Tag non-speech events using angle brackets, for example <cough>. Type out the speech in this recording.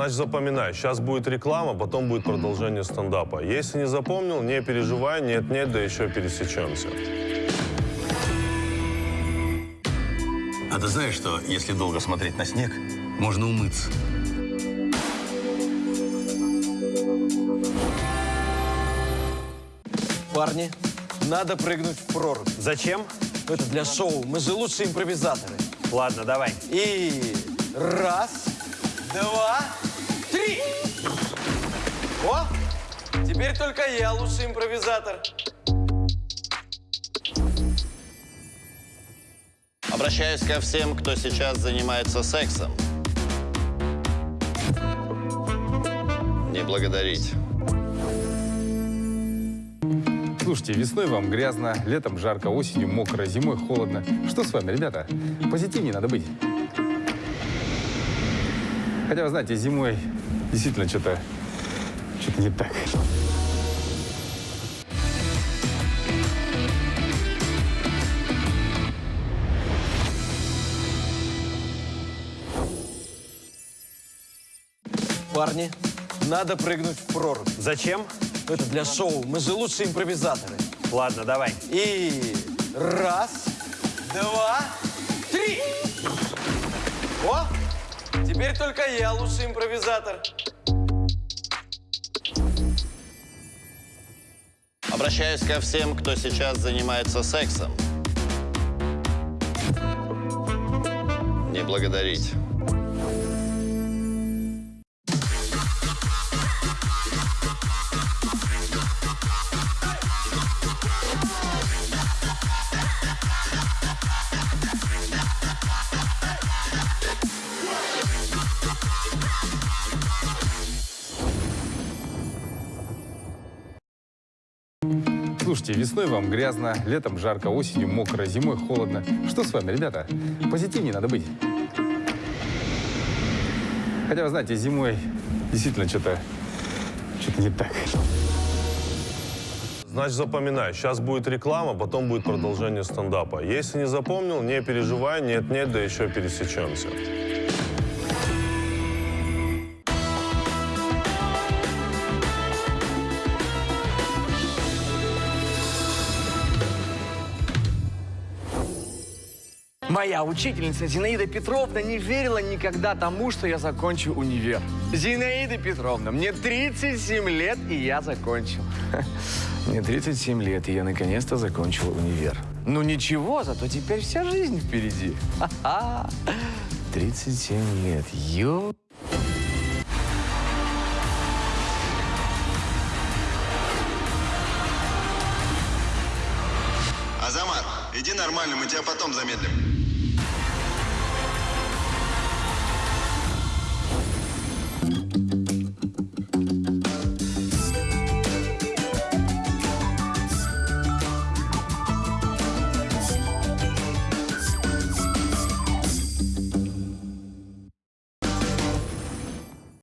Значит, запоминай, сейчас будет реклама, потом будет продолжение стендапа. Если не запомнил, не переживай, нет-нет, да еще пересечемся. А ты знаешь, что если долго смотреть на снег, можно умыться? Парни, надо прыгнуть в прорубь. Зачем? Это для шоу. Мы же лучшие импровизаторы. Ладно, давай. И раз, два, три. О, теперь только я лучший импровизатор. Обращаюсь ко всем, кто сейчас занимается сексом. Не благодарить. Слушайте, весной вам грязно, летом жарко, осенью мокро, зимой холодно. Что с вами, ребята? Позитивнее надо быть. Хотя, вы знаете, зимой действительно что-то что-то не так. Парни, надо прыгнуть в прорубь. Зачем? Это для шоу. Мы же лучшие импровизаторы. Ладно, давай. И раз, два, теперь только я лучший импровизатор. Обращаюсь ко всем, кто сейчас занимается сексом. Не благодарить. Слушайте, весной вам грязно, летом жарко, осенью мокро, зимой холодно. Что с вами, ребята? Позитивнее надо быть. Хотя, вы знаете, зимой действительно что-то что-то не так. Значит, запоминай, сейчас будет реклама, потом будет продолжение стендапа. Если не запомнил, не переживай, нет-нет, да еще пересечемся. Моя учительница Зинаида Петровна не верила никогда тому, что я закончу универ. Зинаида Петровна, мне 37 лет, и я закончил. <laughs> Мне 37 лет, и я наконец-то закончил универ. Ну ничего, зато теперь вся жизнь впереди. Ха-ха. 37 лет, ё... Азамат, иди нормально, мы тебя потом замедлим.